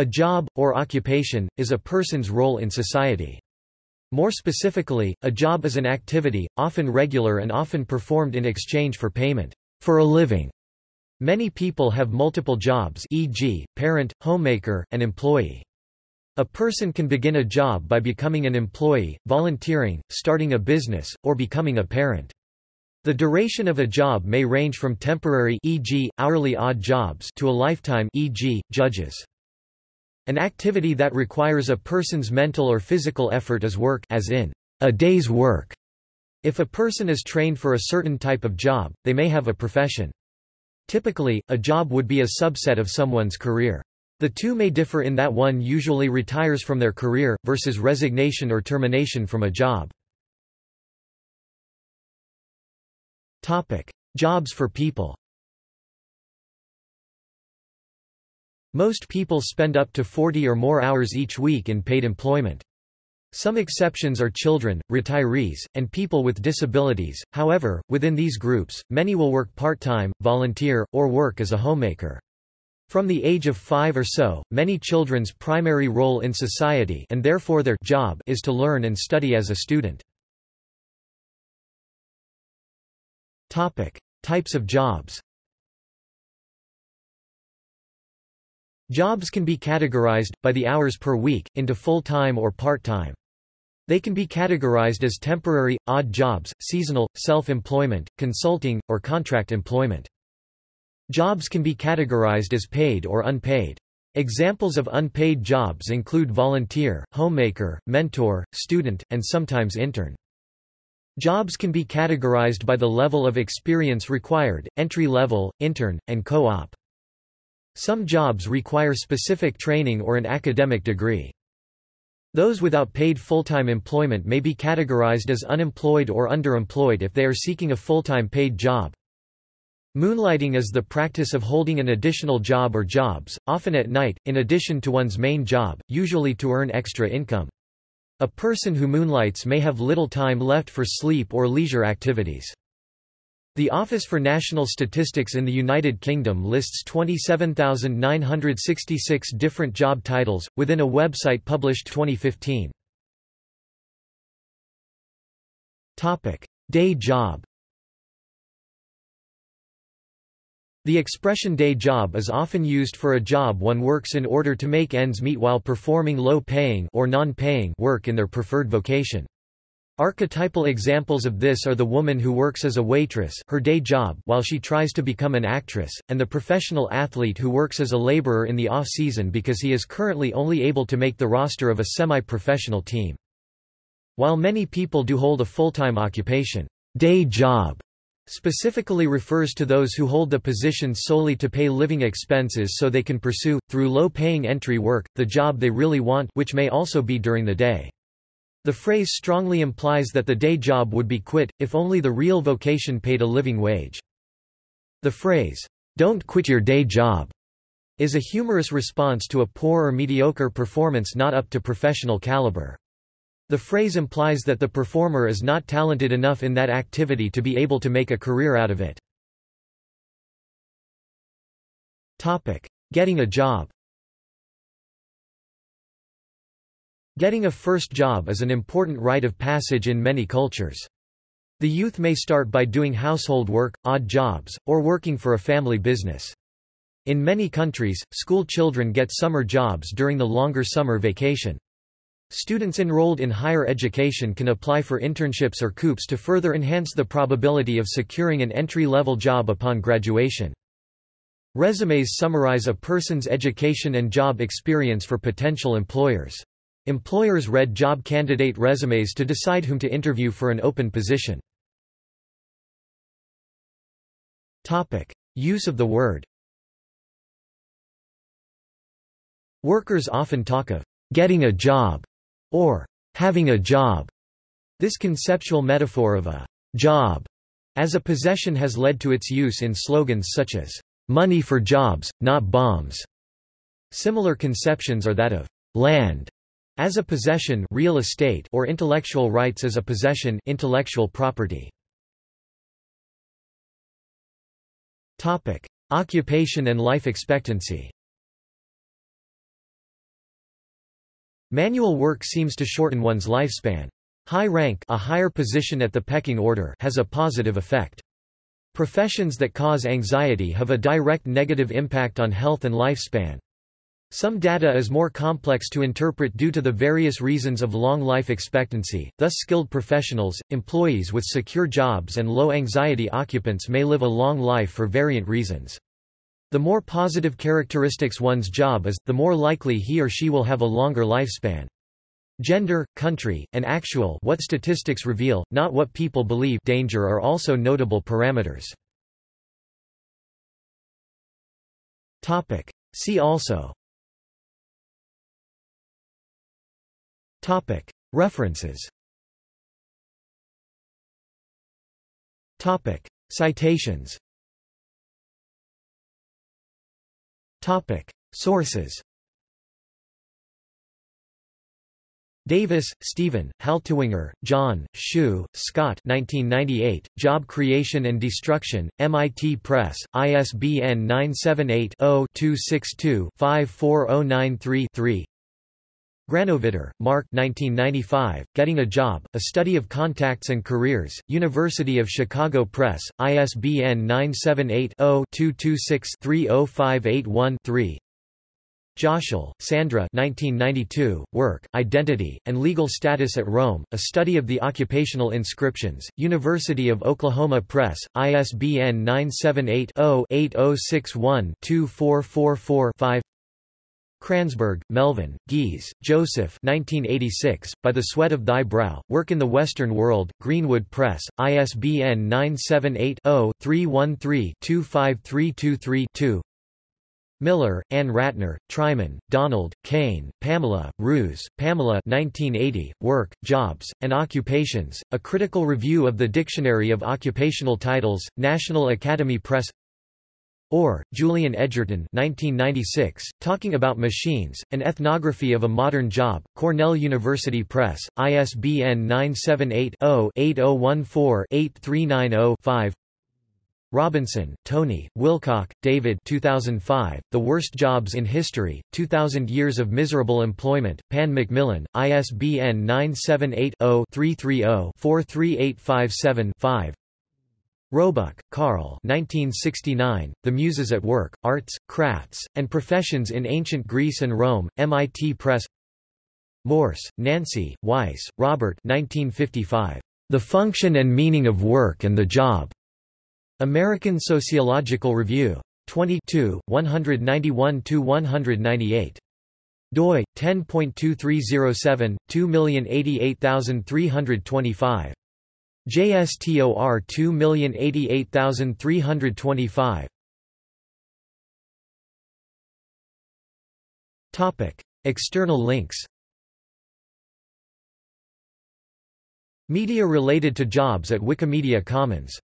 A job, or occupation, is a person's role in society. More specifically, a job is an activity, often regular and often performed in exchange for payment for a living. Many people have multiple jobs e.g., parent, homemaker, and employee. A person can begin a job by becoming an employee, volunteering, starting a business, or becoming a parent. The duration of a job may range from temporary e.g., hourly odd jobs to a lifetime e.g., judges. An activity that requires a person's mental or physical effort is work as in a day's work. If a person is trained for a certain type of job, they may have a profession. Typically, a job would be a subset of someone's career. The two may differ in that one usually retires from their career, versus resignation or termination from a job. Topic. Jobs for people Most people spend up to 40 or more hours each week in paid employment. Some exceptions are children, retirees, and people with disabilities, however, within these groups, many will work part-time, volunteer, or work as a homemaker. From the age of five or so, many children's primary role in society and therefore their job is to learn and study as a student. Topic. Types of jobs Jobs can be categorized, by the hours per week, into full-time or part-time. They can be categorized as temporary, odd jobs, seasonal, self-employment, consulting, or contract employment. Jobs can be categorized as paid or unpaid. Examples of unpaid jobs include volunteer, homemaker, mentor, student, and sometimes intern. Jobs can be categorized by the level of experience required, entry level, intern, and co-op. Some jobs require specific training or an academic degree. Those without paid full-time employment may be categorized as unemployed or underemployed if they are seeking a full-time paid job. Moonlighting is the practice of holding an additional job or jobs, often at night, in addition to one's main job, usually to earn extra income. A person who moonlights may have little time left for sleep or leisure activities. The Office for National Statistics in the United Kingdom lists 27,966 different job titles, within a website published 2015. Day job The expression day job is often used for a job one works in order to make ends meet while performing low-paying or non-paying work in their preferred vocation. Archetypal examples of this are the woman who works as a waitress her day job while she tries to become an actress, and the professional athlete who works as a laborer in the off-season because he is currently only able to make the roster of a semi-professional team. While many people do hold a full-time occupation, day job specifically refers to those who hold the position solely to pay living expenses so they can pursue, through low-paying entry work, the job they really want which may also be during the day. The phrase strongly implies that the day job would be quit, if only the real vocation paid a living wage. The phrase, "'Don't quit your day job' is a humorous response to a poor or mediocre performance not up to professional caliber. The phrase implies that the performer is not talented enough in that activity to be able to make a career out of it. Topic: Getting a job Getting a first job is an important rite of passage in many cultures. The youth may start by doing household work, odd jobs, or working for a family business. In many countries, school children get summer jobs during the longer summer vacation. Students enrolled in higher education can apply for internships or COOPs to further enhance the probability of securing an entry-level job upon graduation. Resumes summarize a person's education and job experience for potential employers. Employers read job candidate resumes to decide whom to interview for an open position. Use of the word Workers often talk of getting a job or having a job. This conceptual metaphor of a job as a possession has led to its use in slogans such as money for jobs, not bombs. Similar conceptions are that of land as a possession real estate or intellectual rights as a possession intellectual property. Topic: Occupation and life expectancy. Manual work seems to shorten one's lifespan. High rank a higher position at the pecking order has a positive effect. Professions that cause anxiety have a direct negative impact on health and lifespan. Some data is more complex to interpret due to the various reasons of long life expectancy, thus skilled professionals, employees with secure jobs and low anxiety occupants may live a long life for variant reasons. The more positive characteristics one's job is, the more likely he or she will have a longer lifespan. Gender, country, and actual what statistics reveal, not what people believe danger are also notable parameters. See also References. Citations. Sources. Davis, Stephen, Haltiwanger, John, Schuh, Scott 1998, Job Creation and Destruction, MIT Press, ISBN 978-0-262-54093-3 Granovetter, Mark 1995, Getting a Job, A Study of Contacts and Careers, University of Chicago Press, ISBN 978 0 226 30581 3 Joshel, Sandra 1992, Work, Identity, and Legal Status at Rome, A Study of the Occupational Inscriptions, University of Oklahoma Press, ISBN 978-0-8061-2444-5 Kranzberg, Melvin, Gies, Joseph 1986, By the Sweat of Thy Brow, Work in the Western World, Greenwood Press, ISBN 978 0 313 25323 2 Miller, Ann Ratner, Treiman, Donald, Cain, Pamela, Ruse, Pamela 1980, Work, Jobs, and Occupations, A Critical Review of the Dictionary of Occupational Titles, National Academy Press Orr, Julian Edgerton 1996, Talking About Machines, An Ethnography of a Modern Job, Cornell University Press, ISBN 978 0 8014 8390 5 Robinson, Tony, Wilcock, David 2005, The Worst Jobs in History, 2000 Years of Miserable Employment, Pan Macmillan, ISBN 978-0-330-43857-5 Roebuck, Carl 1969, The Muses at Work, Arts, Crafts, and Professions in Ancient Greece and Rome, MIT Press Morse, Nancy, Weiss, Robert 1955, The Function and Meaning of Work and the Job. American Sociological Review. 22, 191–198. doi, 10.2307, 2088325. JSTOR 2088325. Topic: External links. Media related to jobs at Wikimedia Commons